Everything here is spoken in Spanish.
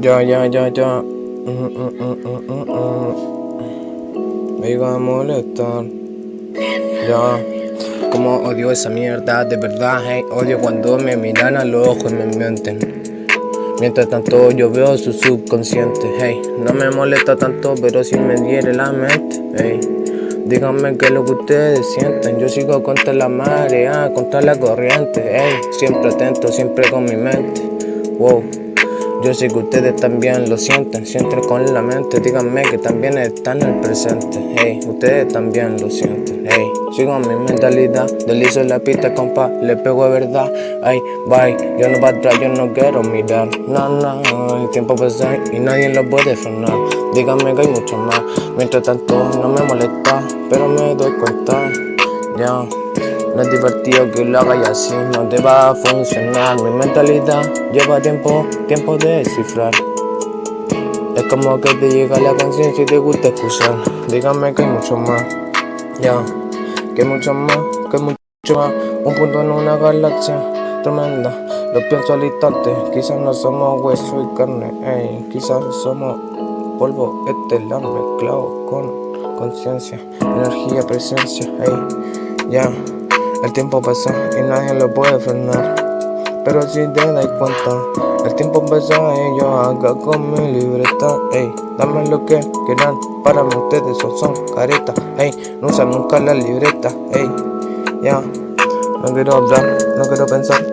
Ya, ya, ya, ya. Mm, mm, mm. Me iba a molestar. Ya. Como odio esa mierda, de verdad, hey. Odio cuando me miran a los ojos y me mienten. Mientras tanto yo veo su subconsciente, hey. No me molesta tanto, pero si me diere la mente, hey. Díganme qué es lo que ustedes sienten. Yo sigo contra la marea, contra la corriente, hey. Siempre atento, siempre con mi mente, wow. Yo sé que ustedes también lo sienten, sienten con la mente, díganme que también están en el presente, hey, ustedes también lo sienten, hey, sigo mi mentalidad, deslizo la pista, compa, le pego de verdad, ay, bye, yo no para atrás, yo no quiero mirar, no, no, el tiempo pasa y nadie lo puede frenar, díganme que hay mucho más, mientras tanto no me molesta, pero me doy cuenta, ya. No es divertido que lo haga y así no te va a funcionar. Mi mentalidad lleva tiempo, tiempo de descifrar. Es como que te llega la conciencia y te gusta escuchar Dígame que hay mucho más, ya Que hay mucho más, que hay mucho más. Un punto en una galaxia tremenda. Lo pienso al instante, quizás no somos hueso y carne ey. Quizás somos polvo estelar mezclado con conciencia Energía, presencia, ey, ya el tiempo pasa y nadie lo puede frenar. Pero si te das cuenta El tiempo pasa y yo acá con mi libreta. Ey, dame lo que quieran Para ustedes son, son caretas. Ey, no usan nunca la libreta. Ey, ya No quiero hablar, no quiero pensar